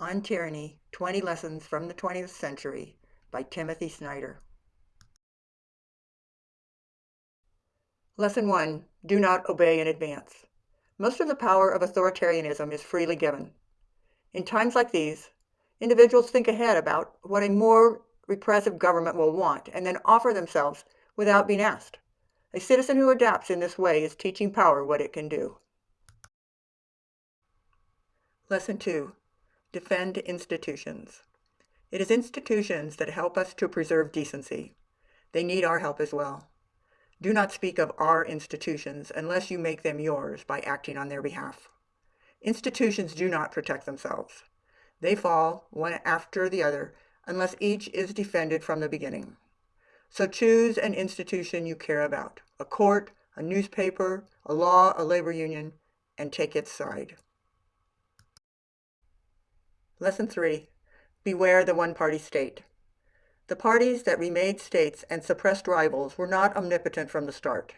On Tyranny 20 Lessons from the 20th Century by Timothy Snyder. Lesson 1 Do not obey in advance. Most of the power of authoritarianism is freely given. In times like these, individuals think ahead about what a more repressive government will want and then offer themselves without being asked. A citizen who adapts in this way is teaching power what it can do. Lesson 2 Defend institutions. It is institutions that help us to preserve decency. They need our help as well. Do not speak of our institutions unless you make them yours by acting on their behalf. Institutions do not protect themselves. They fall one after the other unless each is defended from the beginning. So choose an institution you care about, a court, a newspaper, a law, a labor union, and take its side. Lesson 3. Beware the one-party state. The parties that remade states and suppressed rivals were not omnipotent from the start.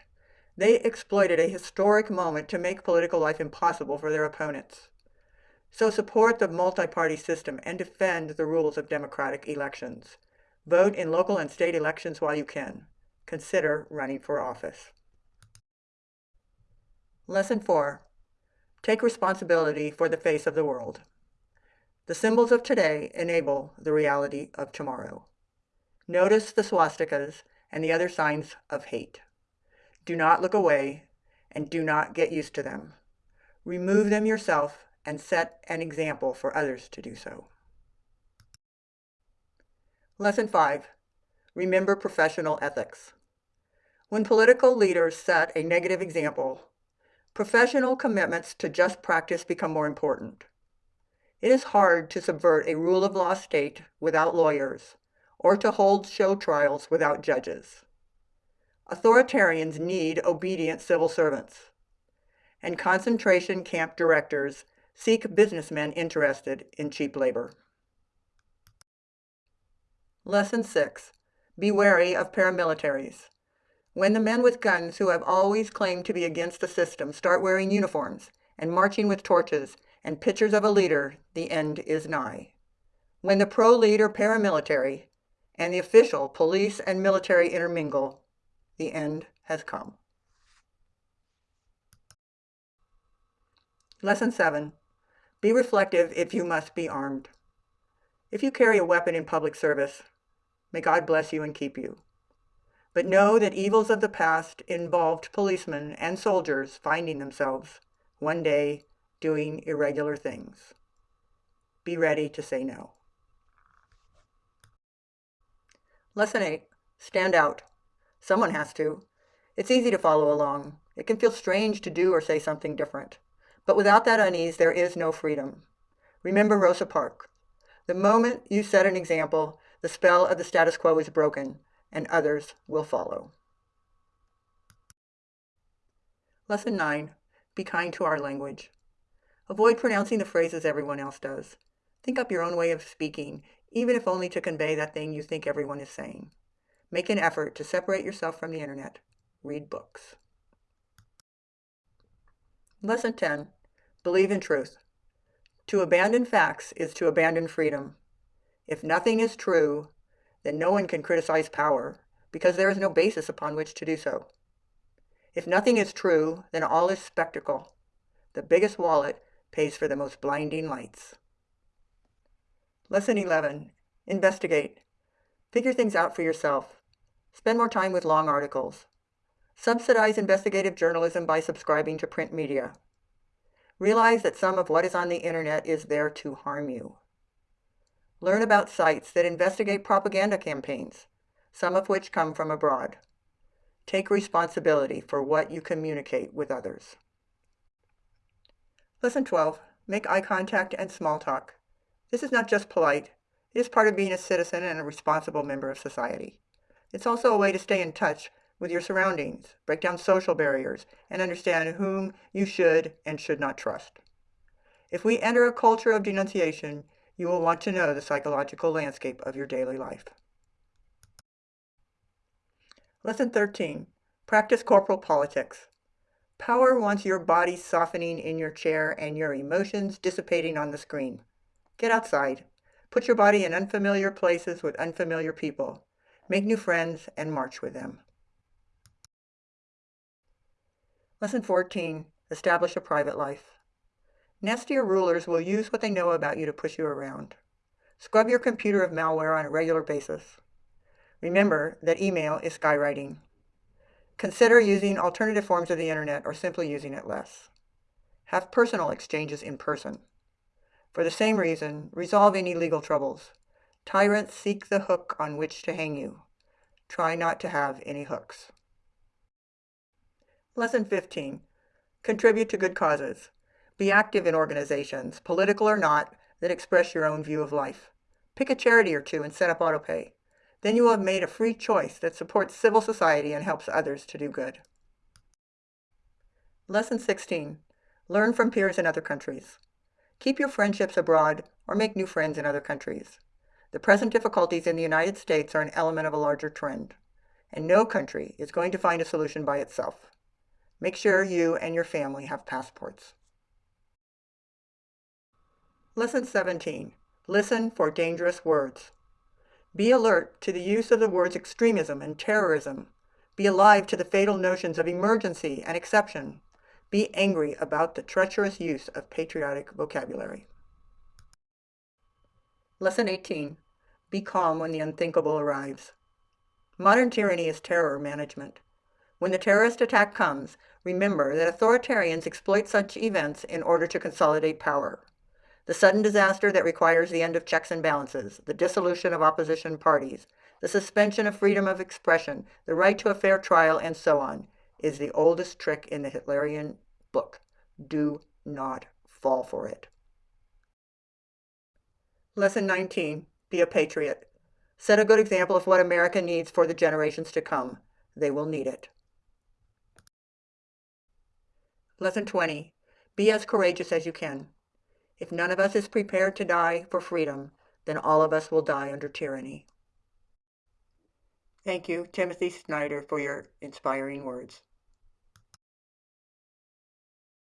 They exploited a historic moment to make political life impossible for their opponents. So support the multi-party system and defend the rules of democratic elections. Vote in local and state elections while you can. Consider running for office. Lesson 4. Take responsibility for the face of the world. The symbols of today enable the reality of tomorrow. Notice the swastikas and the other signs of hate. Do not look away and do not get used to them. Remove them yourself and set an example for others to do so. Lesson 5. Remember professional ethics. When political leaders set a negative example, professional commitments to just practice become more important. It is hard to subvert a rule of law state without lawyers, or to hold show trials without judges. Authoritarians need obedient civil servants, and concentration camp directors seek businessmen interested in cheap labor. Lesson 6. Be wary of paramilitaries. When the men with guns who have always claimed to be against the system start wearing uniforms and marching with torches and pictures of a leader, the end is nigh. When the pro-leader paramilitary and the official police and military intermingle, the end has come. Lesson 7. Be reflective if you must be armed. If you carry a weapon in public service, may God bless you and keep you. But know that evils of the past involved policemen and soldiers finding themselves, one day, doing irregular things. Be ready to say no. Lesson 8. Stand out. Someone has to. It's easy to follow along. It can feel strange to do or say something different. But without that unease, there is no freedom. Remember Rosa Parks. The moment you set an example, the spell of the status quo is broken, and others will follow. Lesson 9. Be kind to our language. Avoid pronouncing the phrases everyone else does. Think up your own way of speaking, even if only to convey that thing you think everyone is saying. Make an effort to separate yourself from the internet. Read books. Lesson 10. Believe in truth. To abandon facts is to abandon freedom. If nothing is true, then no one can criticize power, because there is no basis upon which to do so. If nothing is true, then all is spectacle. The biggest wallet pays for the most blinding lights. Lesson 11. Investigate. Figure things out for yourself. Spend more time with long articles. Subsidize investigative journalism by subscribing to print media. Realize that some of what is on the internet is there to harm you. Learn about sites that investigate propaganda campaigns, some of which come from abroad. Take responsibility for what you communicate with others. Lesson 12. Make eye contact and small talk. This is not just polite. It is part of being a citizen and a responsible member of society. It's also a way to stay in touch with your surroundings, break down social barriers, and understand whom you should and should not trust. If we enter a culture of denunciation, you will want to know the psychological landscape of your daily life. Lesson 13. Practice corporal politics. Power wants your body softening in your chair and your emotions dissipating on the screen. Get outside. Put your body in unfamiliar places with unfamiliar people. Make new friends and march with them. Lesson 14. Establish a private life. Nastier rulers will use what they know about you to push you around. Scrub your computer of malware on a regular basis. Remember that email is skywriting. Consider using alternative forms of the internet or simply using it less. Have personal exchanges in person. For the same reason, resolve any legal troubles. Tyrants seek the hook on which to hang you. Try not to have any hooks. Lesson 15. Contribute to good causes. Be active in organizations, political or not, that express your own view of life. Pick a charity or two and set up autopay. Then you will have made a free choice that supports civil society and helps others to do good. Lesson 16. Learn from peers in other countries. Keep your friendships abroad or make new friends in other countries. The present difficulties in the United States are an element of a larger trend, and no country is going to find a solution by itself. Make sure you and your family have passports. Lesson 17. Listen for dangerous words. Be alert to the use of the words extremism and terrorism. Be alive to the fatal notions of emergency and exception. Be angry about the treacherous use of patriotic vocabulary. Lesson 18. Be calm when the unthinkable arrives. Modern tyranny is terror management. When the terrorist attack comes, remember that authoritarians exploit such events in order to consolidate power. The sudden disaster that requires the end of checks and balances, the dissolution of opposition parties, the suspension of freedom of expression, the right to a fair trial, and so on, is the oldest trick in the Hitlerian book. Do not fall for it. Lesson 19. Be a patriot. Set a good example of what America needs for the generations to come. They will need it. Lesson 20. Be as courageous as you can. If none of us is prepared to die for freedom, then all of us will die under tyranny. Thank you, Timothy Snyder, for your inspiring words.